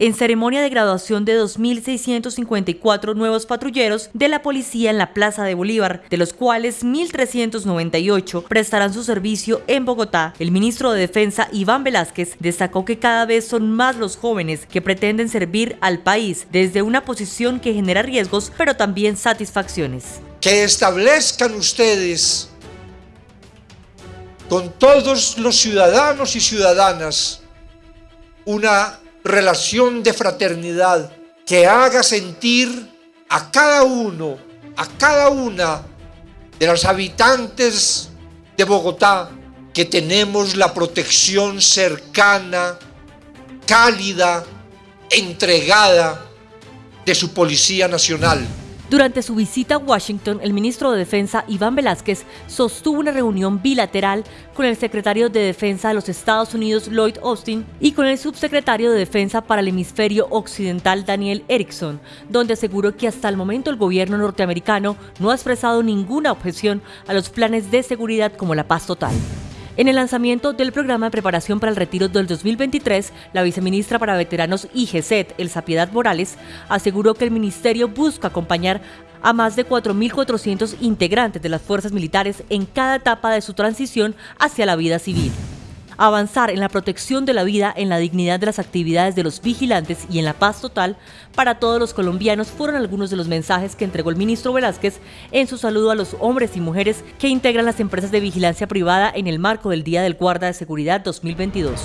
en ceremonia de graduación de 2.654 nuevos patrulleros de la policía en la Plaza de Bolívar, de los cuales 1.398 prestarán su servicio en Bogotá. El ministro de Defensa, Iván Velázquez, destacó que cada vez son más los jóvenes que pretenden servir al país desde una posición que genera riesgos, pero también satisfacciones. Que establezcan ustedes con todos los ciudadanos y ciudadanas una relación de fraternidad que haga sentir a cada uno, a cada una de los habitantes de Bogotá que tenemos la protección cercana, cálida, entregada de su Policía Nacional. Durante su visita a Washington, el ministro de Defensa, Iván Velázquez, sostuvo una reunión bilateral con el secretario de Defensa de los Estados Unidos, Lloyd Austin, y con el subsecretario de Defensa para el Hemisferio Occidental, Daniel Erickson, donde aseguró que hasta el momento el gobierno norteamericano no ha expresado ninguna objeción a los planes de seguridad como la paz total. En el lanzamiento del programa de preparación para el retiro del 2023, la viceministra para veteranos y GESET, Elsa Piedad Morales, aseguró que el ministerio busca acompañar a más de 4.400 integrantes de las fuerzas militares en cada etapa de su transición hacia la vida civil avanzar en la protección de la vida, en la dignidad de las actividades de los vigilantes y en la paz total para todos los colombianos fueron algunos de los mensajes que entregó el ministro Velázquez en su saludo a los hombres y mujeres que integran las empresas de vigilancia privada en el marco del Día del Guarda de Seguridad 2022.